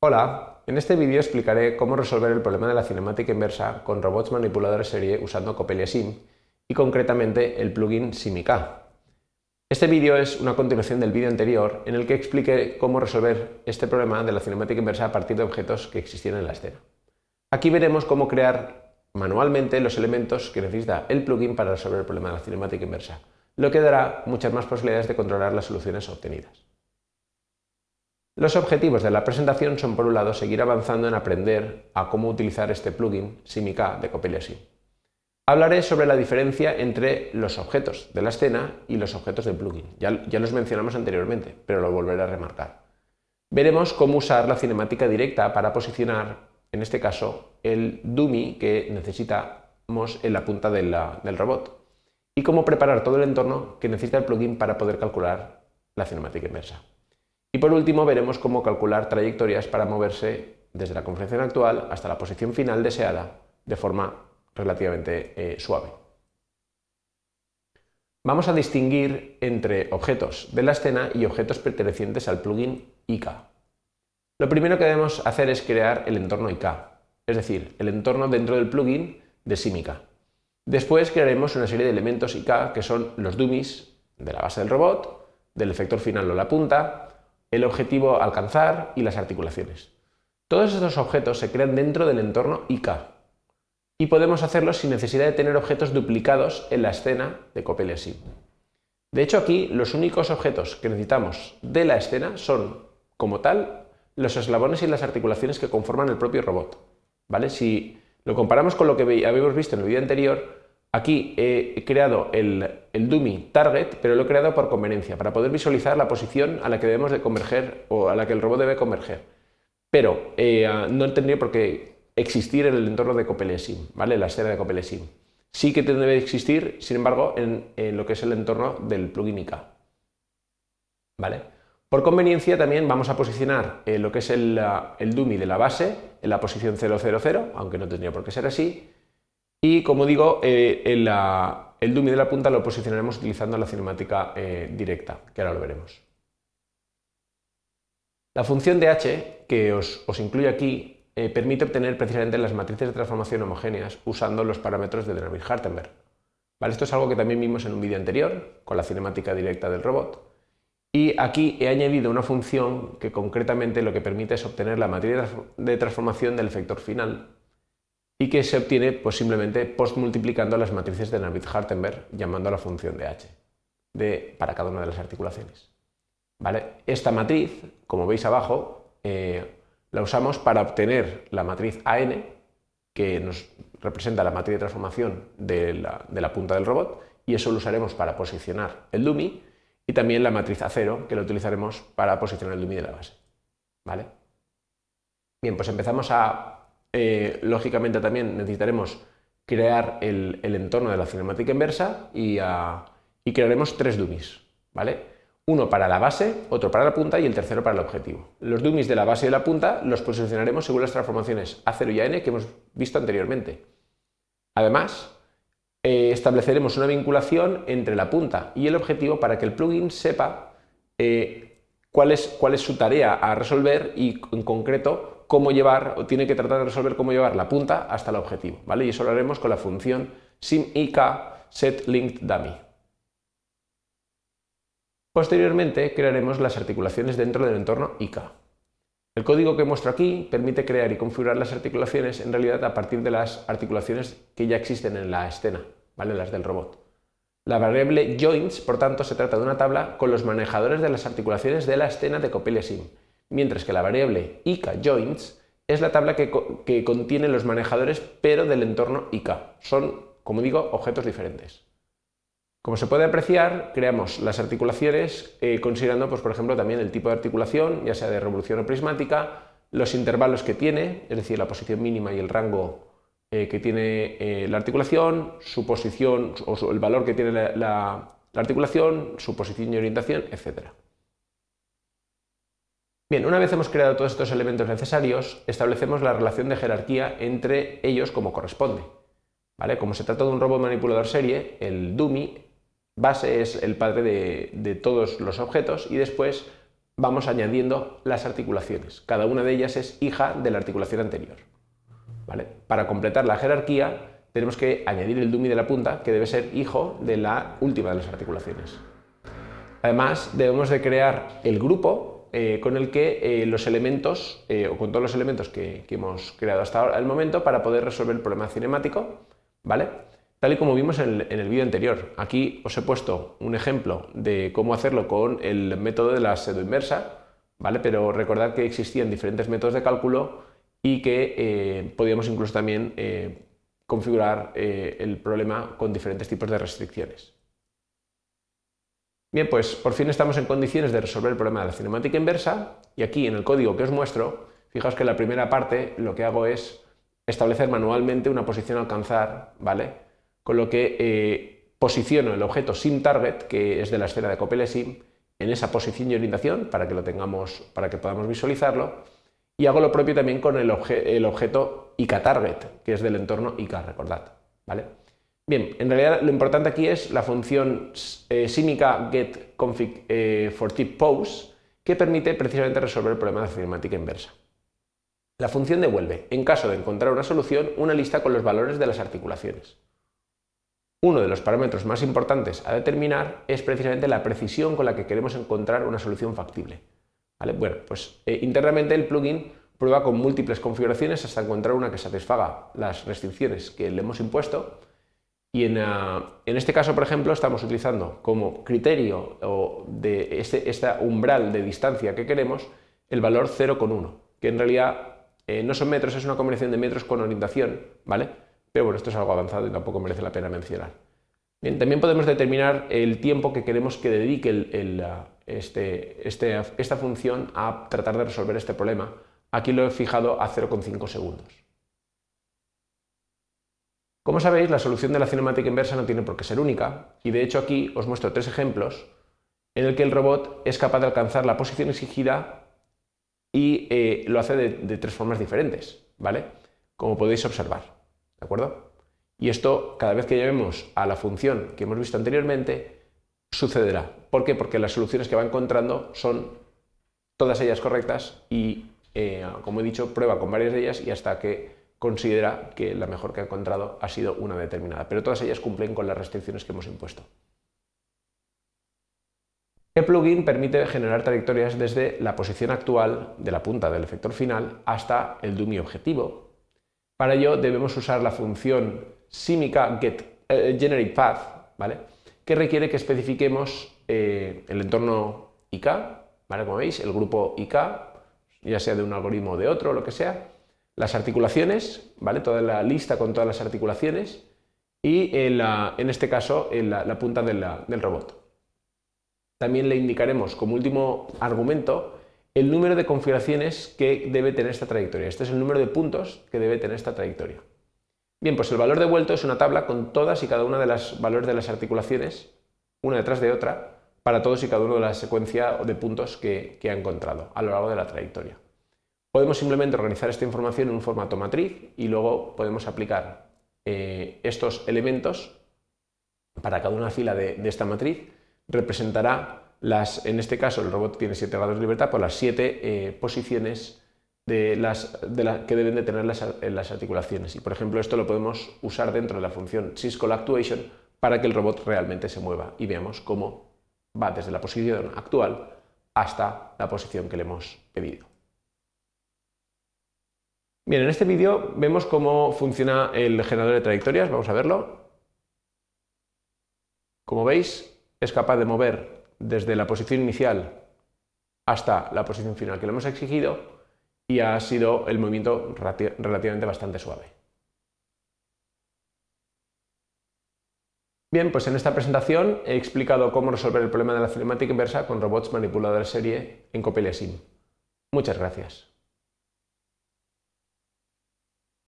Hola, en este vídeo explicaré cómo resolver el problema de la cinemática inversa con robots manipuladores serie usando Copelia Sim y concretamente el plugin SimIK. Este vídeo es una continuación del vídeo anterior en el que expliqué cómo resolver este problema de la cinemática inversa a partir de objetos que existieran en la escena. Aquí veremos cómo crear manualmente los elementos que necesita el plugin para resolver el problema de la cinemática inversa, lo que dará muchas más posibilidades de controlar las soluciones obtenidas. Los objetivos de la presentación son, por un lado, seguir avanzando en aprender a cómo utilizar este plugin SimIK de Copelia Sim. Hablaré sobre la diferencia entre los objetos de la escena y los objetos del plugin. Ya, ya los mencionamos anteriormente, pero lo volveré a remarcar. Veremos cómo usar la cinemática directa para posicionar, en este caso, el dummy que necesitamos en la punta del robot y cómo preparar todo el entorno que necesita el plugin para poder calcular la cinemática inversa. Y por último veremos cómo calcular trayectorias para moverse desde la configuración actual hasta la posición final deseada de forma relativamente eh, suave. Vamos a distinguir entre objetos de la escena y objetos pertenecientes al plugin IK. Lo primero que debemos hacer es crear el entorno IK, es decir, el entorno dentro del plugin de SimIK. Después crearemos una serie de elementos IK que son los dummies de la base del robot, del efector final o la punta, el objetivo alcanzar y las articulaciones. Todos estos objetos se crean dentro del entorno IK y podemos hacerlo sin necesidad de tener objetos duplicados en la escena de Copelia Sim. De hecho aquí los únicos objetos que necesitamos de la escena son, como tal, los eslabones y las articulaciones que conforman el propio robot. ¿vale? Si lo comparamos con lo que habíamos visto en el vídeo anterior, Aquí he creado el, dummy target, pero lo he creado por conveniencia, para poder visualizar la posición a la que debemos de converger o a la que el robot debe converger. Pero eh, no tendría por qué existir en el entorno de Copelesim, ¿vale? la escena de Copelesim. Sí que debe existir, sin embargo, en, lo que es el entorno del plugin IK. ¿Vale? Por conveniencia también vamos a posicionar eh, lo que es el, el dummy de la base en la posición 000, aunque no tendría por qué ser así, y como digo, eh, el, dummy de la punta lo posicionaremos utilizando la cinemática eh, directa, que ahora lo veremos. La función de h que os, incluye aquí eh, permite obtener precisamente las matrices de transformación homogéneas usando los parámetros de Dynamic-Hartenberg. Esto es algo que también vimos en un vídeo anterior, con la cinemática directa del robot. Y aquí he añadido una función que concretamente lo que permite es obtener la matriz de transformación del efector final y que se obtiene pues, simplemente postmultiplicando las matrices de Navitt-Hartenberg llamando a la función de h de, para cada una de las articulaciones. ¿Vale? Esta matriz, como veis abajo, eh, la usamos para obtener la matriz AN, que nos representa la matriz de transformación de la, de la punta del robot, y eso lo usaremos para posicionar el dummy, y también la matriz A0, que lo utilizaremos para posicionar el dummy de la base. ¿Vale? Bien, pues empezamos a eh, lógicamente también necesitaremos crear el, entorno de la cinemática inversa y, crearemos tres dummies, ¿vale? Uno para la base, otro para la punta y el tercero para el objetivo. Los dummies de la base y de la punta los posicionaremos según las transformaciones A0 y AN que hemos visto anteriormente. Además, eh, estableceremos una vinculación entre la punta y el objetivo para que el plugin sepa eh, cuál, es, cuál es su tarea a resolver y en concreto cómo llevar, o tiene que tratar de resolver cómo llevar la punta hasta el objetivo, ¿vale? Y eso lo haremos con la función simIK setLinkedDummy. Posteriormente crearemos las articulaciones dentro del entorno IK. El código que muestro aquí permite crear y configurar las articulaciones en realidad a partir de las articulaciones que ya existen en la escena, ¿vale? las del robot. La variable joints, por tanto, se trata de una tabla con los manejadores de las articulaciones de la escena de Copelia Sim, mientras que la variable IK_joints es la tabla que, contiene los manejadores pero del entorno IK. Son, como digo, objetos diferentes. Como se puede apreciar, creamos las articulaciones eh, considerando, pues, por ejemplo, también el tipo de articulación, ya sea de revolución o prismática, los intervalos que tiene, es decir, la posición mínima y el rango eh, que tiene eh, la articulación, su posición o el valor que tiene la articulación, su posición y orientación, etc. Bien, una vez hemos creado todos estos elementos necesarios, establecemos la relación de jerarquía entre ellos como corresponde. ¿Vale? Como se trata de un robot manipulador serie, el dummy base es el padre de, todos los objetos y después vamos añadiendo las articulaciones. Cada una de ellas es hija de la articulación anterior. ¿Vale? Para completar la jerarquía tenemos que añadir el dummy de la punta, que debe ser hijo de la última de las articulaciones. Además, debemos de crear el grupo eh, con el que eh, los elementos, eh, o con todos los elementos que, hemos creado hasta el momento para poder resolver el problema cinemático, ¿vale? Tal y como vimos en el, vídeo anterior. Aquí os he puesto un ejemplo de cómo hacerlo con el método de la pseudo inversa, ¿vale? Pero recordad que existían diferentes métodos de cálculo y que podíamos incluso también configurar el problema con diferentes tipos de restricciones. Pues por fin estamos en condiciones de resolver el problema de la cinemática inversa y aquí en el código que os muestro, fijaos que en la primera parte lo que hago es establecer manualmente una posición a alcanzar, ¿vale? Con lo que eh, posiciono el objeto SimTarget, que es de la esfera de Copele Sim, en esa posición y orientación para que lo tengamos, para que podamos visualizarlo y hago lo propio también con el, objeto IKTarget, que es del entorno IK, recordad, ¿vale? Bien, en realidad lo importante aquí es la función eh, simica get eh, que permite precisamente resolver el problema de cinemática inversa. La función devuelve, en caso de encontrar una solución, una lista con los valores de las articulaciones. Uno de los parámetros más importantes a determinar es precisamente la precisión con la que queremos encontrar una solución factible. Bueno, pues eh, internamente el plugin prueba con múltiples configuraciones hasta encontrar una que satisfaga las restricciones que le hemos impuesto y ah, en, este caso, por ejemplo, estamos utilizando como criterio de este, umbral de distancia que queremos el valor 0,1, que en realidad eh, no son metros, es una combinación de metros con orientación, ¿vale? Pero bueno, esto es algo avanzado y tampoco merece la pena mencionar. También podemos determinar el tiempo que queremos que dedique ah, este, este, esta función a tratar de resolver este problema. Aquí lo he fijado a 0,5 segundos. Como sabéis, la solución de la cinemática inversa no tiene por qué ser única, y de hecho aquí os muestro tres ejemplos en el que el robot es capaz de alcanzar la posición exigida y eh, lo hace de, tres formas diferentes, ¿vale? Como podéis observar, ¿de acuerdo? Y esto, cada vez que llevemos a la función que hemos visto anteriormente, sucederá. ¿Por qué? Porque las soluciones que va encontrando son todas ellas correctas y, eh, como he dicho, prueba con varias de ellas y hasta que considera que la mejor que ha encontrado ha sido una determinada, pero todas ellas cumplen con las restricciones que hemos impuesto. El plugin permite generar trayectorias desde la posición actual de la punta del efector final hasta el dummy objetivo. Para ello debemos usar la función simica get eh, path, ¿vale? que requiere que especifiquemos eh, el entorno IK, ¿vale? como veis, el grupo IK, ya sea de un algoritmo o de otro, lo que sea, las articulaciones, ¿vale? toda la lista con todas las articulaciones y en, este caso en la, punta del robot. También le indicaremos como último argumento el número de configuraciones que debe tener esta trayectoria. Este es el número de puntos que debe tener esta trayectoria. Bien, pues el valor devuelto es una tabla con todas y cada una de las valores de las articulaciones, una detrás de otra, para todos y cada uno de la secuencia de puntos que ha encontrado a lo largo de la trayectoria. Podemos simplemente organizar esta información en un formato matriz y luego podemos aplicar eh, estos elementos para cada una fila de, esta matriz. Representará las, en este caso el robot tiene 7 grados de libertad, por las 7 eh, posiciones de las, que deben de tener las, las, articulaciones. Y por ejemplo esto lo podemos usar dentro de la función syscall actuation para que el robot realmente se mueva y veamos cómo va desde la posición actual hasta la posición que le hemos pedido. Bien, en este vídeo vemos cómo funciona el generador de trayectorias, vamos a verlo. Como veis, es capaz de mover desde la posición inicial hasta la posición final que le hemos exigido y ha sido el movimiento relativamente bastante suave. Bien, pues en esta presentación he explicado cómo resolver el problema de la cinemática inversa con robots manipuladores serie en Copelia Sim. Muchas gracias.